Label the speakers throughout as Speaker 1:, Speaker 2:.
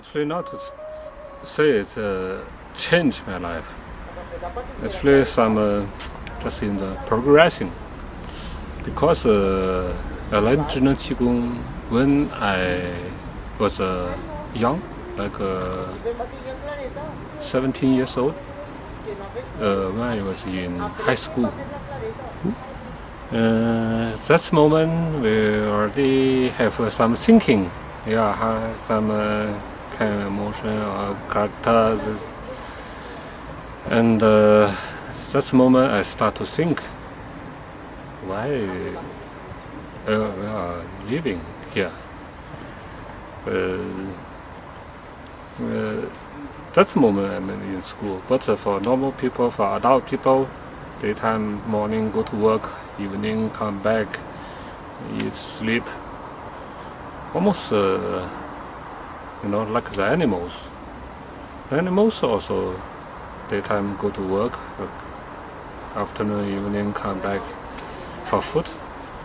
Speaker 1: Actually, not say it uh, changed my life. Actually, some uh, just in the progressing. Because uh, I learned Qigong when I was uh, young, like uh, 17 years old, uh, when I was in high school. Uh, that moment we already have uh, some thinking, yeah, some kind of emotion or characters, and uh, moment I start to think, why uh, we are living here. Uh, that's the moment I'm in school. But for normal people, for adult people, daytime, morning, go to work, evening, come back, eat, sleep. Almost, uh, you know, like the animals. the Animals also, daytime go to work, afternoon, evening, come back for food,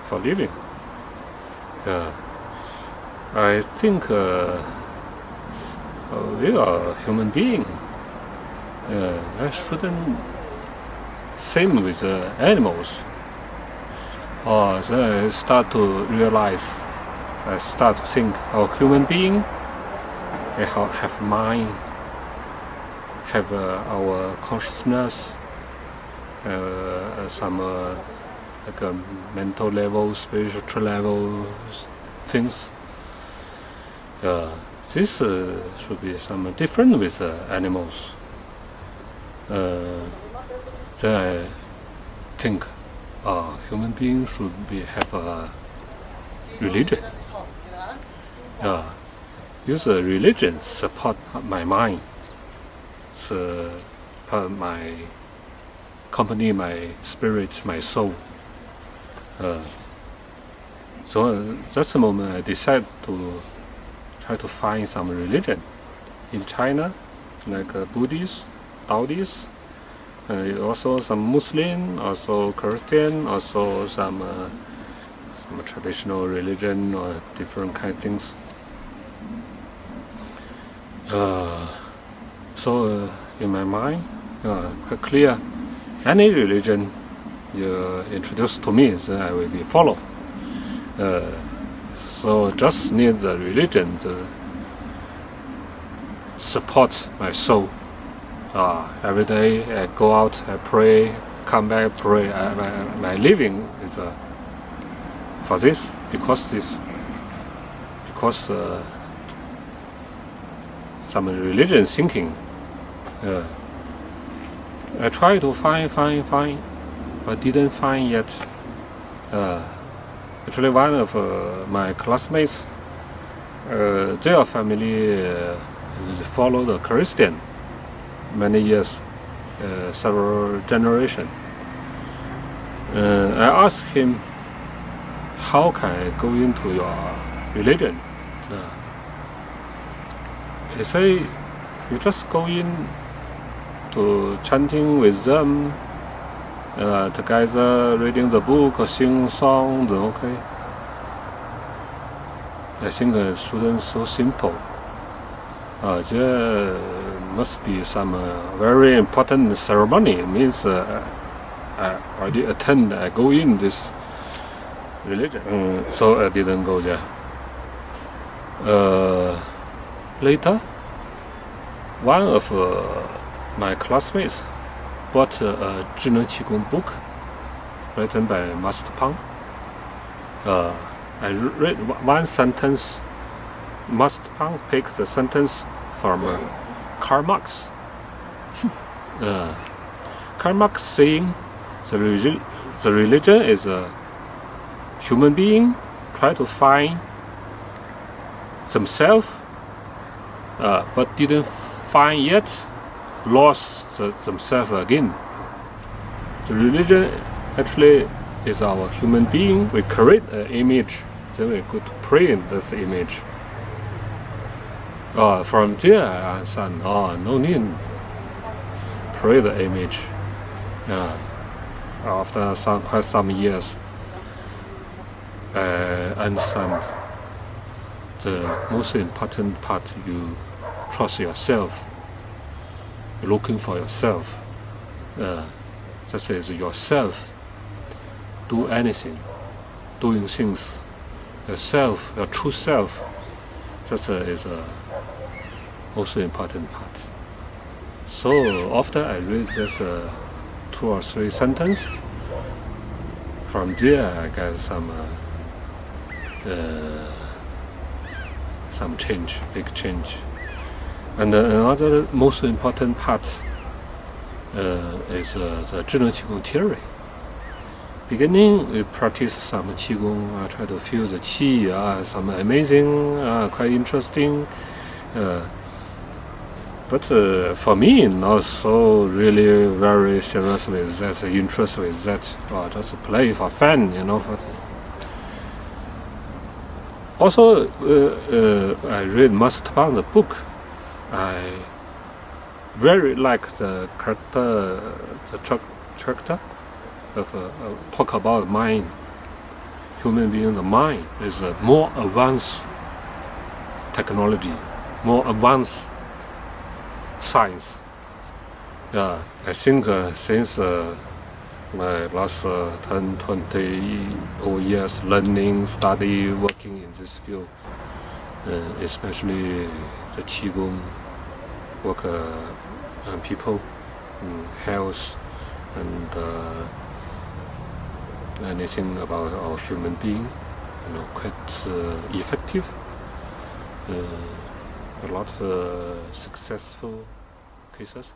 Speaker 1: for living. Yeah. I think uh, uh, we are human being. Uh, I shouldn't same with uh, animals. Or then I start to realize, I start to think, oh, human being, have, mind, have uh, our consciousness, uh, some uh, like a mental level, spiritual level things. Uh, this uh, should be some different with uh, animals. Uh, then I think uh, human beings should be have a religion. Yeah, use a religion support my mind, support my company, my spirit, my soul. Uh, so that's the moment I decided to try to find some religion in China, like uh, Buddhist, Taoist, uh, also some Muslim, also Christian, also some uh, some traditional religion or different kind of things. Uh, so uh, in my mind, uh, quite clear, any religion you introduce to me, then I will be follow. Uh, so just need the religion to support my soul. Uh, every day I go out, I pray, come back, pray. I, my, my living is uh, for this, because this, because uh, some religion thinking. Uh, I try to find, find, find, but didn't find yet. Uh, actually, one of uh, my classmates, uh, their family uh, is follow the Christian many years, uh, several generations. I asked him, how can I go into your religion? Said, you just go in to chanting with them, uh, together reading the book, sing songs, okay. I think uh, students so simple. Uh, there must be some uh, very important ceremony. It means uh, I already attend, I go in this religion. Mm, so I didn't go there. Uh, later, one of uh, my classmates bought a Zhineng Qigong book written by Master Pang. Uh, I read one sentence. Master Pang picked the sentence from uh, Karl Marx. uh, Karl Marx saying the, relig the religion is a human being try to find themselves uh, but didn't find yet lost themselves again. The religion actually is our human being. We create an image, then we could pray in this image. Uh, from there, I understand, oh, no need pray the image. Yeah. After some, quite some years, I understand the most important part you trust yourself, looking for yourself. Uh, that is yourself. Do anything, doing things. Yourself, your true self. That is a also important part. So after I read this uh, two or three sentences, from there I got some uh, uh, some change, big change. And another most important part uh, is uh, the Zhineng Qigong theory. Beginning, we practice some Qigong, I try to feel the Qi, uh, some amazing, uh, quite interesting. Uh, but uh, for me, not so really very serious with that, interest with that, or just play for fun, you know. Also, uh, uh, I read the book. I very like the character, the character of uh, talk about mind. Human being, the mind is a more advanced technology, more advanced science. Yeah, I think uh, since uh, my last uh, 10, 20 years learning, study, working in this field, uh, especially the Qigong, work uh, on people, health, and uh, anything about our human being, you know, quite uh, effective. Uh, a lot of uh, successful cases.